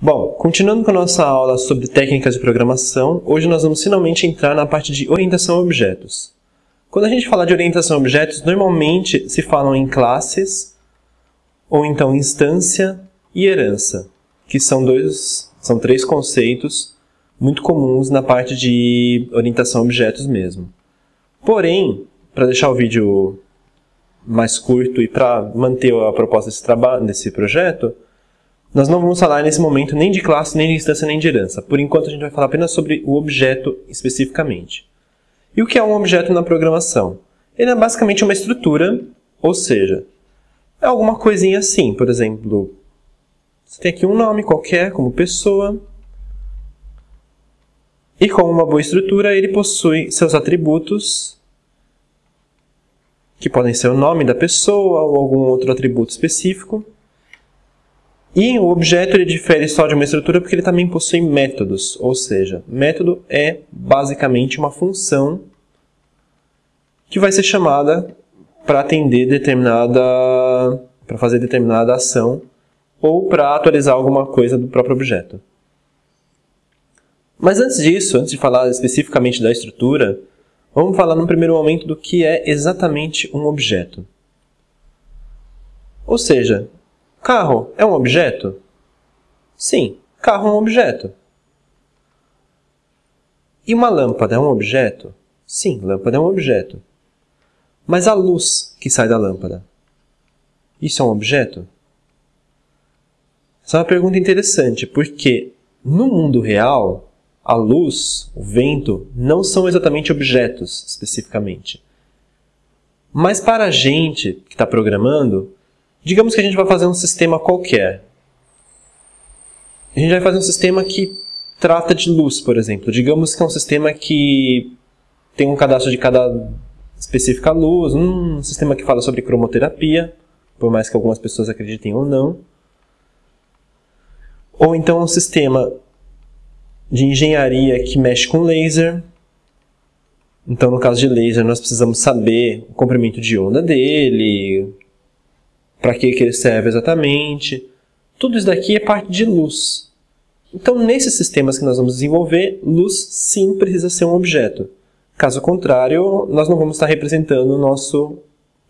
Bom, continuando com a nossa aula sobre técnicas de programação, hoje nós vamos finalmente entrar na parte de orientação a objetos. Quando a gente fala de orientação a objetos, normalmente se falam em classes, ou então instância e herança, que são dois, são três conceitos muito comuns na parte de orientação a objetos mesmo. Porém, para deixar o vídeo mais curto e para manter a proposta desse, desse projeto, nós não vamos falar nesse momento nem de classe, nem de instância, nem de herança. Por enquanto, a gente vai falar apenas sobre o objeto especificamente. E o que é um objeto na programação? Ele é basicamente uma estrutura, ou seja, é alguma coisinha assim. Por exemplo, você tem aqui um nome qualquer, como pessoa, e com uma boa estrutura, ele possui seus atributos, que podem ser o nome da pessoa ou algum outro atributo específico. E o objeto ele difere só de uma estrutura porque ele também possui métodos, ou seja, método é basicamente uma função que vai ser chamada para atender determinada para fazer determinada ação ou para atualizar alguma coisa do próprio objeto. Mas antes disso, antes de falar especificamente da estrutura, vamos falar no primeiro momento do que é exatamente um objeto. Ou seja, carro é um objeto? Sim, carro é um objeto. E uma lâmpada é um objeto? Sim, lâmpada é um objeto. Mas a luz que sai da lâmpada, isso é um objeto? Essa é uma pergunta interessante, porque no mundo real, a luz, o vento, não são exatamente objetos especificamente. Mas para a gente que está programando, digamos que a gente vai fazer um sistema qualquer. A gente vai fazer um sistema que trata de luz, por exemplo. Digamos que é um sistema que tem um cadastro de cada específica luz, um sistema que fala sobre cromoterapia, por mais que algumas pessoas acreditem ou não. Ou então um sistema de engenharia que mexe com laser. Então, no caso de laser, nós precisamos saber o comprimento de onda dele, para que, que ele serve exatamente. Tudo isso daqui é parte de luz. Então, nesses sistemas que nós vamos desenvolver, luz sim precisa ser um objeto. Caso contrário, nós não vamos estar representando o nosso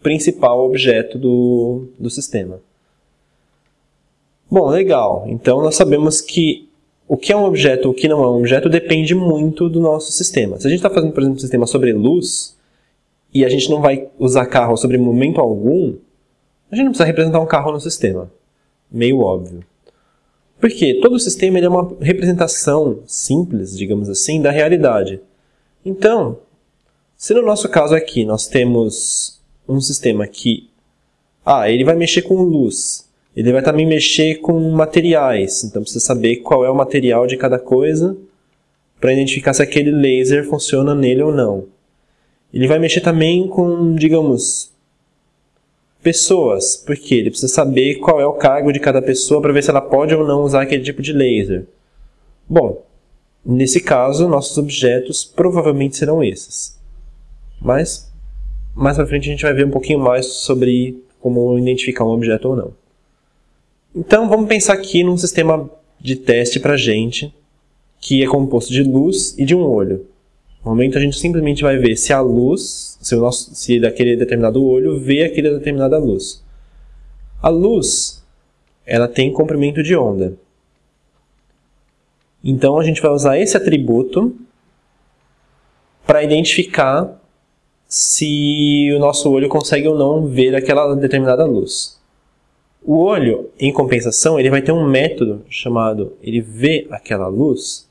principal objeto do, do sistema. Bom, legal. Então, nós sabemos que o que é um objeto, o que não é um objeto, depende muito do nosso sistema. Se a gente está fazendo, por exemplo, um sistema sobre luz, e a gente não vai usar carro sobre momento algum, a gente não precisa representar um carro no sistema. Meio óbvio. Porque todo sistema é uma representação simples, digamos assim, da realidade. Então, se no nosso caso aqui nós temos um sistema que ah, ele vai mexer com luz, ele vai também mexer com materiais, então precisa saber qual é o material de cada coisa para identificar se aquele laser funciona nele ou não. Ele vai mexer também com, digamos, pessoas, porque ele precisa saber qual é o cargo de cada pessoa para ver se ela pode ou não usar aquele tipo de laser. Bom, nesse caso, nossos objetos provavelmente serão esses. Mas, mais para frente a gente vai ver um pouquinho mais sobre como identificar um objeto ou não. Então vamos pensar aqui num sistema de teste para gente que é composto de luz e de um olho. No momento a gente simplesmente vai ver se a luz, se, o nosso, se daquele determinado olho vê aquela determinada luz. A luz, ela tem comprimento de onda. Então a gente vai usar esse atributo para identificar se o nosso olho consegue ou não ver aquela determinada luz. O olho, em compensação, ele vai ter um método chamado ele vê aquela luz.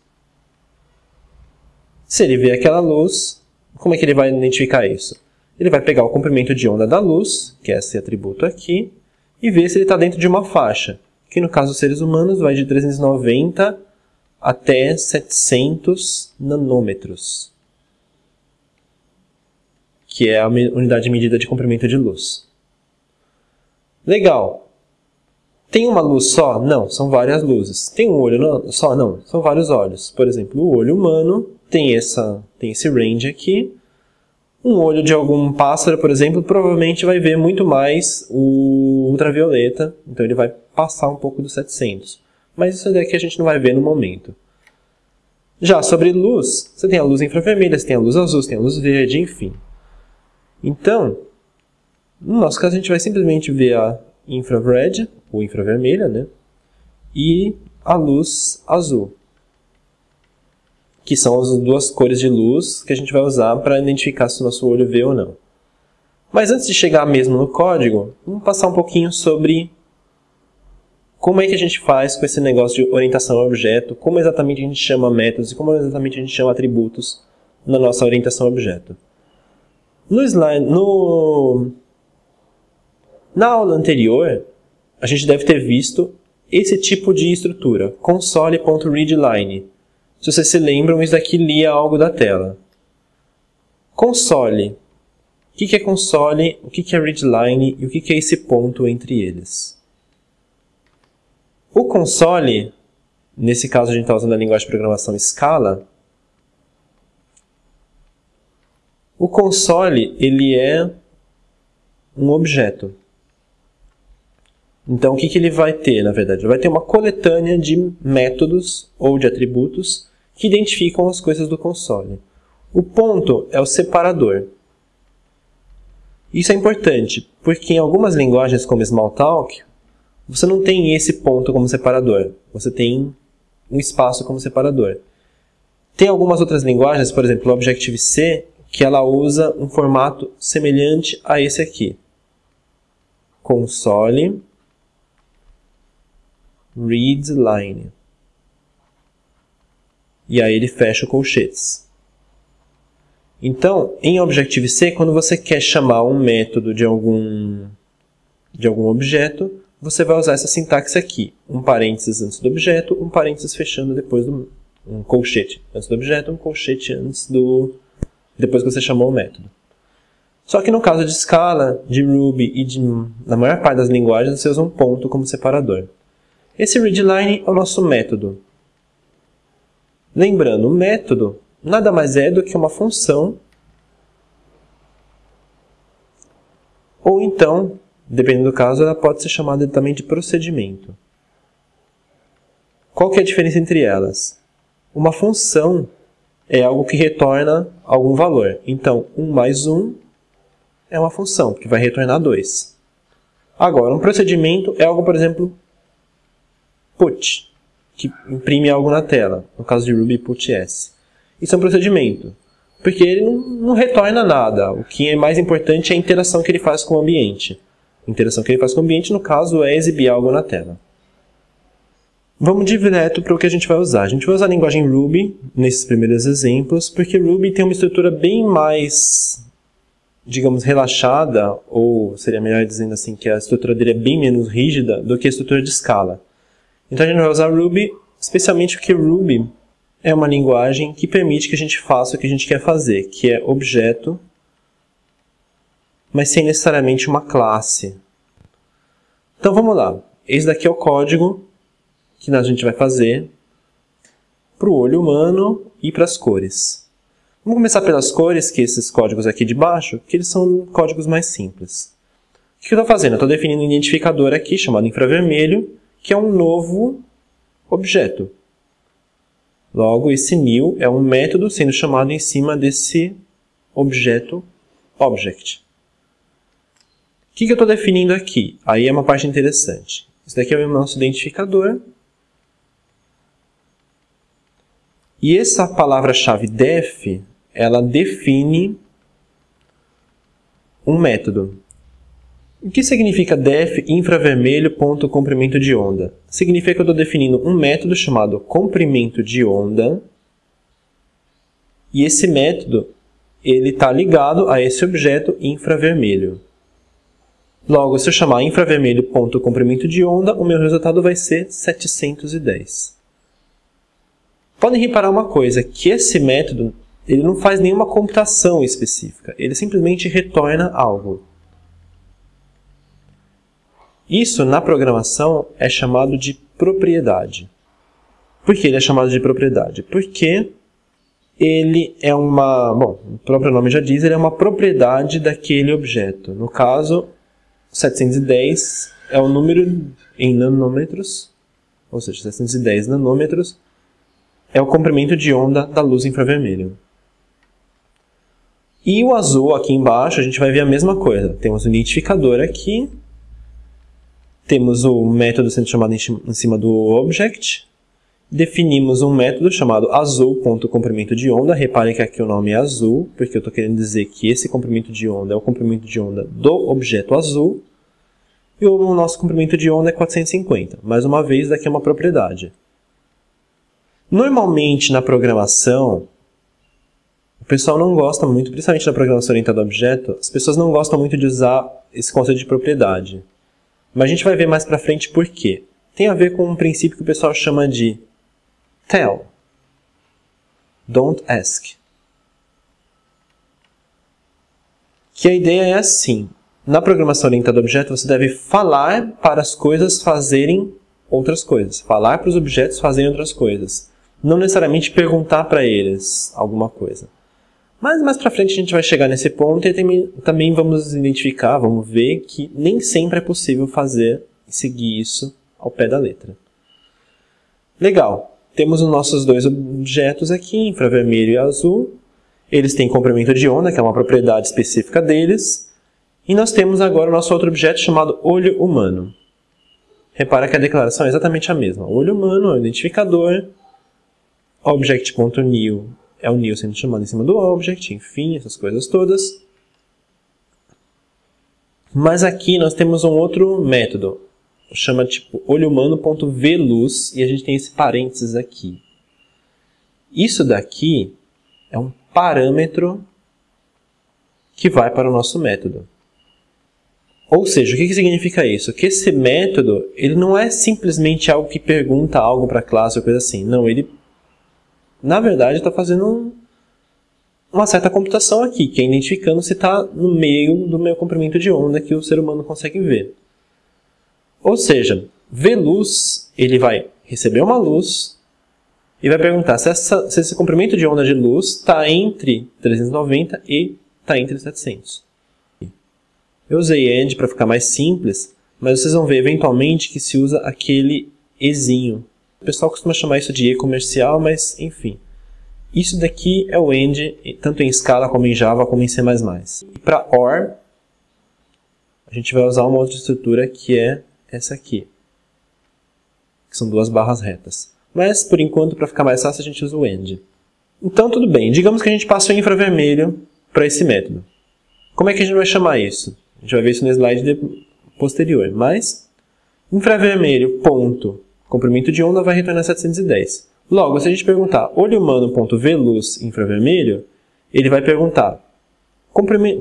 Se ele vê aquela luz, como é que ele vai identificar isso? Ele vai pegar o comprimento de onda da luz, que é esse atributo aqui, e ver se ele está dentro de uma faixa, que no caso dos seres humanos vai de 390 até 700 nanômetros, que é a unidade de medida de comprimento de luz. Legal. Tem uma luz só? Não, são várias luzes. Tem um olho só? Não, são vários olhos. Por exemplo, o olho humano tem, essa, tem esse range aqui. Um olho de algum pássaro, por exemplo, provavelmente vai ver muito mais o ultravioleta, então ele vai passar um pouco dos 700. Mas isso daqui a gente não vai ver no momento. Já sobre luz, você tem a luz infravermelha, você tem a luz azul, você tem a luz verde, enfim. Então, no nosso caso, a gente vai simplesmente ver a infrared, ou infravermelha, né? E a luz azul, que são as duas cores de luz que a gente vai usar para identificar se o nosso olho vê ou não. Mas antes de chegar mesmo no código, vamos passar um pouquinho sobre como é que a gente faz com esse negócio de orientação a objeto, como exatamente a gente chama métodos e como exatamente a gente chama atributos na nossa orientação a objeto. No slide, no... Na aula anterior, a gente deve ter visto esse tipo de estrutura, console.readline. Se vocês se lembram, isso daqui lia algo da tela. Console. O que é console, o que é readline e o que é esse ponto entre eles? O console, nesse caso a gente está usando a linguagem de programação Scala, o console ele é um objeto. Então, o que, que ele vai ter, na verdade? Ele vai ter uma coletânea de métodos ou de atributos que identificam as coisas do console. O ponto é o separador. Isso é importante, porque em algumas linguagens como Smalltalk, você não tem esse ponto como separador. Você tem um espaço como separador. Tem algumas outras linguagens, por exemplo, o Objective-C, que ela usa um formato semelhante a esse aqui. Console read line. E aí ele fecha colchetes. Então, em Objective-C, quando você quer chamar um método de algum, de algum objeto, você vai usar essa sintaxe aqui. Um parênteses antes do objeto, um parênteses fechando depois do... Um colchete antes do objeto, um colchete antes do... Depois que você chamou o método. Só que no caso de Scala, de Ruby e de, na maior parte das linguagens, você usa um ponto como separador. Esse readline é o nosso método. Lembrando, o método nada mais é do que uma função ou então Dependendo do caso, ela pode ser chamada também de procedimento. Qual que é a diferença entre elas? Uma função é algo que retorna algum valor. Então, 1 mais 1 é uma função, que vai retornar 2. Agora, um procedimento é algo, por exemplo, put, que imprime algo na tela. No caso de Ruby, put_s. Isso é um procedimento, porque ele não, não retorna nada. O que é mais importante é a interação que ele faz com o ambiente interação que ele faz com o ambiente, no caso, é exibir algo na tela. Vamos direto para o que a gente vai usar. A gente vai usar a linguagem Ruby nesses primeiros exemplos, porque Ruby tem uma estrutura bem mais, digamos, relaxada, ou seria melhor dizendo assim, que a estrutura dele é bem menos rígida do que a estrutura de Scala. Então a gente vai usar Ruby, especialmente porque Ruby é uma linguagem que permite que a gente faça o que a gente quer fazer, que é objeto mas sem necessariamente uma classe. Então vamos lá. Esse daqui é o código que a gente vai fazer para o olho humano e para as cores. Vamos começar pelas cores, que esses códigos aqui de baixo, que eles são códigos mais simples. O que eu estou fazendo? Eu estou definindo um identificador aqui, chamado infravermelho, que é um novo objeto. Logo, esse new é um método sendo chamado em cima desse objeto object que, que eu estou definindo aqui? Aí é uma parte interessante. Isso daqui é o nosso identificador. E essa palavra-chave def, ela define um método. O que significa def infravermelho ponto comprimento de onda? Significa que eu estou definindo um método chamado comprimento de onda e esse método ele está ligado a esse objeto infravermelho. Logo, se eu chamar infravermelho ponto comprimento de onda, o meu resultado vai ser 710. Podem reparar uma coisa, que esse método ele não faz nenhuma computação específica, ele simplesmente retorna algo. Isso, na programação, é chamado de propriedade. Por que ele é chamado de propriedade? Porque ele é uma... Bom, o próprio nome já diz, ele é uma propriedade daquele objeto. No caso, 710 é o número em nanômetros ou seja, 710 nanômetros, é o comprimento de onda da luz infravermelho. E o azul aqui embaixo, a gente vai ver a mesma coisa. Temos o identificador aqui, temos o método sendo chamado em cima do object, definimos um método chamado azul.comprimento de onda. Reparem que aqui o nome é azul, porque eu estou querendo dizer que esse comprimento de onda é o comprimento de onda do objeto azul. E o nosso comprimento de onda é 450. Mais uma vez, daqui é uma propriedade. Normalmente, na programação, o pessoal não gosta muito, principalmente na programação orientada a objeto, as pessoas não gostam muito de usar esse conceito de propriedade. Mas a gente vai ver mais para frente por quê. Tem a ver com um princípio que o pessoal chama de tell. Don't ask. Que a ideia é assim. Na programação orientada a objeto, você deve falar para as coisas fazerem outras coisas. Falar para os objetos fazerem outras coisas. Não necessariamente perguntar para eles alguma coisa. Mas mais para frente a gente vai chegar nesse ponto e também vamos identificar, vamos ver que nem sempre é possível fazer e seguir isso ao pé da letra. Legal. Temos os nossos dois objetos aqui, infravermelho e azul. Eles têm comprimento de onda, que é uma propriedade específica deles. E nós temos agora o nosso outro objeto chamado olho humano. Repara que a declaração é exatamente a mesma. Olho humano é o identificador, object.new é o new sendo chamado em cima do object, enfim, essas coisas todas. Mas aqui nós temos um outro método, chama tipo olho humano.vluz e a gente tem esse parênteses aqui. Isso daqui é um parâmetro que vai para o nosso método. Ou seja, o que, que significa isso? Que esse método ele não é simplesmente algo que pergunta algo para a classe ou coisa assim. Não, ele na verdade está fazendo um, uma certa computação aqui, que é identificando se está no meio do meu comprimento de onda que o ser humano consegue ver. Ou seja, ver luz, ele vai receber uma luz e vai perguntar se, essa, se esse comprimento de onda de luz está entre 390 e está entre 700. Eu usei AND para ficar mais simples, mas vocês vão ver eventualmente que se usa aquele Ezinho, o pessoal costuma chamar isso de e-comercial, mas enfim. Isso daqui é o end, tanto em Scala como em Java, como em C++. E para OR, a gente vai usar uma outra estrutura que é essa aqui. Que são duas barras retas. Mas, por enquanto, para ficar mais fácil, a gente usa o end. Então, tudo bem. Digamos que a gente passou o infravermelho para esse método. Como é que a gente vai chamar isso? A gente vai ver isso no slide posterior. Mas, infravermelho, ponto, comprimento de onda vai retornar 710. Logo, se a gente perguntar olho humano.v luz infravermelho, ele vai perguntar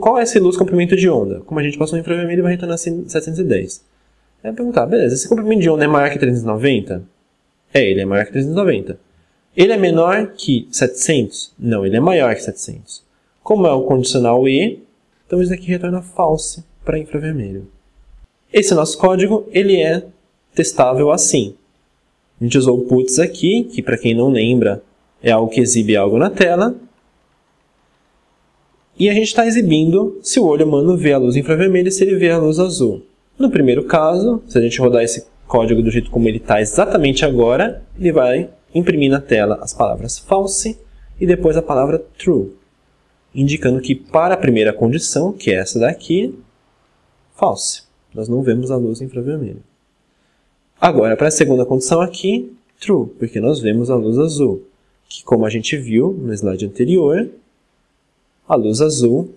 qual é esse luz comprimento de onda? Como a gente passou no infravermelho, vai retornar 710. Aí perguntar, beleza, esse comprimento de onda é maior que 390? É, ele é maior que 390. Ele é menor que 700? Não, ele é maior que 700. Como é o condicional E, então isso aqui retorna false para infravermelho. Esse nosso código, ele é testável assim. A gente usou o puts aqui, que para quem não lembra é algo que exibe algo na tela. E a gente está exibindo se o olho humano vê a luz infravermelha e se ele vê a luz azul. No primeiro caso, se a gente rodar esse código do jeito como ele está exatamente agora, ele vai imprimir na tela as palavras false e depois a palavra true, indicando que para a primeira condição, que é essa daqui, false. Nós não vemos a luz infravermelha. Agora, para a segunda condição aqui, true, porque nós vemos a luz azul, que como a gente viu no slide anterior, a luz azul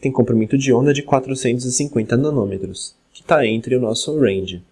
tem comprimento de onda de 450 nanômetros, que está entre o nosso range.